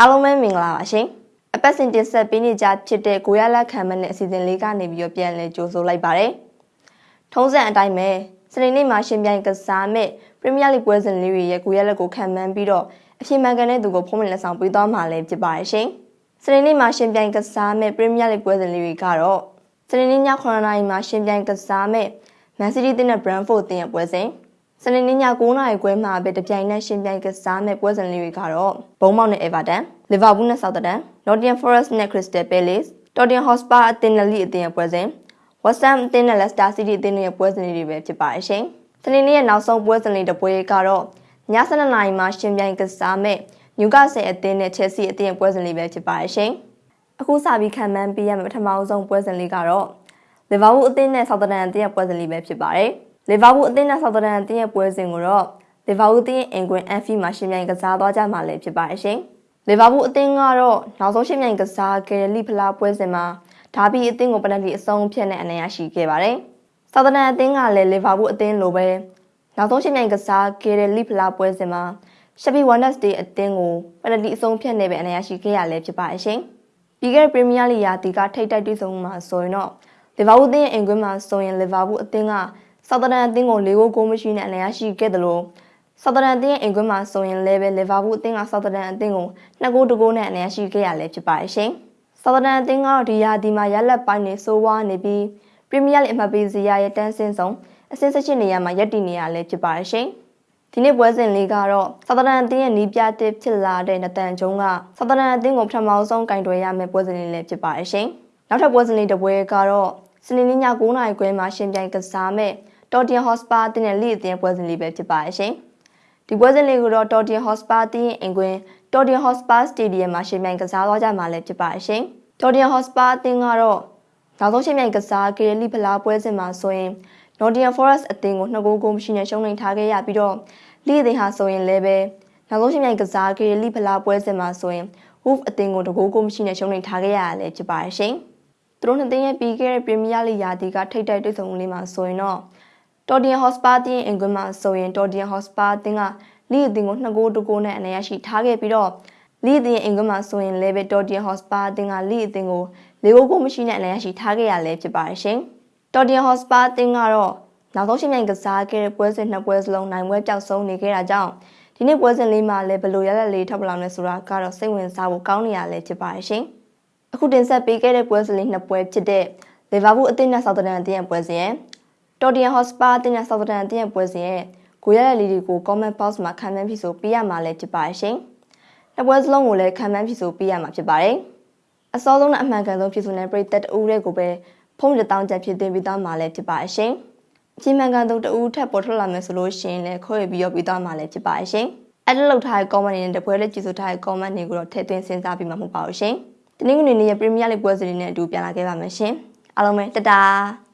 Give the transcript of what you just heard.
အားလုံးပဲမင်္ဂလာပါရှင်အပတ်စဉ်တင်ဆက်ပေးနေကြဖြစ်တဲ့ကိုရလက်ခံမနဲ့အစီအစဉ်လေးကနေပြီးတော့ပြန်လည်ကြိုဆိုလိုက်ပါတယ်ထုံးစံအတိုင်းပဲစနေနေ့မှာရှင်ပြိုင်ကစားမဲ့ပရီးမီးယားလိပွဲစဉ်လေးတွေရဲ့ကိုရလက်ကိုခံမှန်းပြီးတော့အဖြစ်မှန်ကန်တဲ့သူကိုဖုံးမလက်ဆောင်ပေးသွားမှာလည်းဖြစ်ပါတယ်ရှင်စနေနေ့မှာရှင်ပြိုင်ကစားမဲ့ပရီးမီးယားလိပွဲစဉ်လေးတွေကတော့စနေနေ့ည9:00နာရီမှာရှင်ပြိုင်ကစားမဲ့မန်စီးတီးတင်းနဲ့ဘရန်ဖို့တင်းရဲ့ပွဲစဉ် စနေနေ့ည9:00နာရီခွဲမှာပဲတပြိုင်နက်ရှင်ပြိုင်ကစားမဲ့ပွဲစဉ်လေးတွေကတော့ဘုံမောက်နဲ့အေဗာတန်လီဗာပူးနဲ့ဆောက်တန်နော်တင်ဖော်ရက်စ်နဲ့ခရစ္စတယ်ပဲလေစ်တော်တင်ဟော့စပါအသင်းနဲ့လီအသင်းရဲ့ပွဲစဉ်ဝက်ဆမ်အသင်းနဲ့လက်စတာစီးတီးအသင်းရဲ့ပွဲစဉ်လေးတွေပဲဖြစ်ပါရဲ့ရှင်စနေနေ့ရဲ့နောက်ဆုံးပွဲစဉ်လေးတစ်ပွဲကတော့ည7:00နာရီမှာရှင်ပြိုင်ကစားမဲ့နျူကာဆယ်အသင်းနဲ့ချက်စီအသင်းရဲ့ပွဲစဉ်လေးပဲဖြစ်ပါရဲ့ရှင်အခုစပြီးခံမှန်းပေးရမယ့်ပထမဆုံးပွဲစဉ်လေးကတော့လီဗာပူးအသင်းနဲ့ဆောက်တန်အသင်းရဲ့ပွဲစဉ်လေးပဲဖြစ်ပါတယ်။ လီဗာပူးအသင်းနဲ့ဆောက်တန်အသင်းရဲ့ပွဲစဉ်ကိုတော့လီဗာပူးအသင်းရဲ့အင်ကွင်အန်ဖီမှာရှင်ပြိုင်ကစားသွားကြမှာလည်းဖြစ်ပါရဲ့ရှင်။လီဗာပူးအသင်းကတော့နောက်ဆုံးရှင်ပြိုင်ကစားခဲ့တဲ့လိဖလားပွဲစဉ်မှာဒါဘီအသင်းကိုပနတီအဆုံးဖြတ်နဲ့အနိုင်ရရှိခဲ့ပါတယ်။ဆောက်တန်အသင်းကလည်းလီဗာပူးအသင်းလိုပဲနောက်ဆုံးရှင်ပြိုင်ကစားခဲ့တဲ့လိဖလားပွဲစဉ်မှာရှက်ဖီဝမ်ဒတ်စတေးအသင်းကိုပနတီအဆုံးဖြတ်နဲ့ပဲအနိုင်ရရှိခဲ့ရလဲဖြစ်ပါရဲ့ရှင်။ပြီးခဲ့တဲ့ပရီးမီးယားလိရာတီကထိတ်တိုက်တွေ့ဆုံမှာဆိုရင်တော့လီဗာပူးအသင်းရဲ့အင်ကွင်းမှာဆိုရင်လီဗာပူးအသင်းက ဆော်သဒန်အသင်းကို၄ဂိုးဂိုးမရှိနဲ့အနိုင်ရရှိခဲ့တယ်လို့ဆော်သဒန်အသင်းရဲ့အင်ကွင်းမှာဆိုရင်လည်းပဲလီဗာပူးအသင်းကဆော်သဒန်အသင်းကို2ဂိုးတဂိုးနဲ့အနိုင်ရရှိခဲ့ရလဲဖြစ်ပါတယ်ရှင်။ဆော်သဒန်အသင်းကတော့ဒီရာဒီမှာရလက်ပိုင်းနေဆိုးဝါးနေပြီးပရီးမီးယားလိအမှတ်ပေးစရာရဲ့တန်းစင်းဆုံးအဆင့်18နေရာမှာရပ်တည်နေရလဲဖြစ်ပါတယ်ရှင်။ဒီနေ့ပွဲစဉ်လေးကတော့ဆော်သဒန်အသင်းရဲ့နီးပြတစ်ဖြစ်လာတဲ့နတန်ကျုံးကဆော်သဒန်အသင်းကိုပထမဆုံးကင်တွယ်ရမယ့်ပွဲစဉ်လေးလည်းဖြစ်ပါတယ်ရှင်။နောက်ထပ်ပွဲစဉ်လေးတစ်ပွဲကတော့စနေနေ့ည9:00နာရီခွဲမှာရှင်ပြိုင်ကစားမဲ့တော် တင်ဟော့စပါတင်းနဲ့လိအသင်းပွဲစဉ်လေးပဲဖြစ်ပါရဲ့ရှင်။ဒီပွဲစဉ်လေးကိုတော့တော်တင်ဟော့စပါတင်းအင်ကွင်းတော်တင်ဟော့စပါစတေဒီယမ်မှာရှင်ပြိုင်ကစားသွားကြမှာလည်းဖြစ်ပါရဲ့ရှင်။တော်တင်ဟော့စပါအသင်းကတော့နောက်ဆုံးရှင်ပြိုင်ကစားခဲ့တဲ့လိဖလားပွဲစဉ်မှာဆိုရင် Nottingham Forest အသင်းကိုနှစ်ဂိုးဂိုးမရှိနဲ့ရှုံးနိမ့်ထားခဲ့ရပြီးတော့လိအသင်းဟာဆိုရင်လည်းပဲနောက်ဆုံးရှင်ပြိုင်ကစားခဲ့တဲ့လိဖလားပွဲစဉ်မှာဆိုရင် Wolf အသင်းကိုတကိုးကိုမရှိနဲ့ရှုံးနိမ့်ထားခဲ့ရတာလည်းဖြစ်ပါရဲ့ရှင်။သူတို့နှစ်သင်းရဲ့ပြီးခဲ့တဲ့ပရီးမီးယားလိရာသီကထိပ်တိုက်တွေ့ဆုံလေးမှာဆိုရင်တော့ တော်ဒီယန်ဟော့စပါတင်းအင်ကွင်းမှာဆိုရင်တော်ဒီယန်ဟော့စပါတင်းကလီအသင်းကို2ဂိုးတကိုးနဲ့အနိုင်ရရှိထားခဲ့ပြီးတော့လီအသင်းအင်ကွင်းမှာဆိုရင်လည်းပဲတော်ဒီယန်ဟော့စပါတင်းကလီအသင်းကို၄ဂိုးကိုမရှိနဲ့အနိုင်ရရှိထားခဲ့ရလဲဖြစ်ပါတယ်ရှင်တော်ဒီယန်ဟော့စပါတင်းကတော့နောက်ဆုံးရှင်မြိုင်ကစားခဲ့တဲ့ပွဲစဉ်နှစ်ပွဲစလုံးနိုင်ပွဲပြောက်ဆုံးနေခဲ့တာကြောင့်ဒီနေ့ပွဲစဉ်လေးမှာလည်းဘယ်လိုရလက်လေးထောက်ပလောင်လဲဆိုတာကတော့စိတ်ဝင်စားဖို့ကောင်းနေရလဲဖြစ်ပါတယ်ရှင်အခုတင်ဆက်ပေးခဲ့တဲ့ပွဲစဉ်လေးနှစ်ပွဲဖြစ်တဲ့လီဗာပူးအသင်းနဲ့ဆောက်တန်အသင်းရဲ့ပွဲစဉ်တော် ဒီယန်ဟော့စပါအသင်းနဲ့ဆောက်တန်အသင်းရဲ့ပွဲစဉ်ရဲ့ကိုရတဲ့လီဒီကို comment box မှာခံမှန်းဖြစ်ဆိုပေးရမှာလည်းဖြစ်ပါတယ်ရှင်နှစ်ပွဲစလုံးကိုလည်းခံမှန်းဖြစ်ဆိုပေးရမှာဖြစ်ပါတယ်အစောဆုံးနဲ့အမှန်ကန်ဆုံးဖြစ်ဆိုတဲ့ပရိသတ်တဦးတဲ့ကိုပဲဖုန်းတစ်တောင်းချက်ဖြစ်သွင်းပြီးသားမှာလည်းဖြစ်ပါတယ်ရှင်အချိန်မှန်ကန်ဆုံးတဦးထပ်ပေါ်ထွက်လာမယ်ဆိုလို့ရှိရင်လည်းခွဲပြီးရောပြီးသားမှာလည်းဖြစ်ပါတယ်ရှင်အဲ့ဒါလောက်ထားတဲ့ comment တွေနဲ့တပွဲလေးကြည့်ဆိုထားတဲ့ comment တွေကိုတော့ထည့်သွင်းစဉ်းစားပြီးမှမဟုတ်ပါဘူးရှင်။ဒီနေ့ကနေရဲ့ Premier League ပွဲစဉ်တွေနဲ့အတူပြန်လာခဲ့ပါမယ်ရှင်။အားလုံးပဲတတား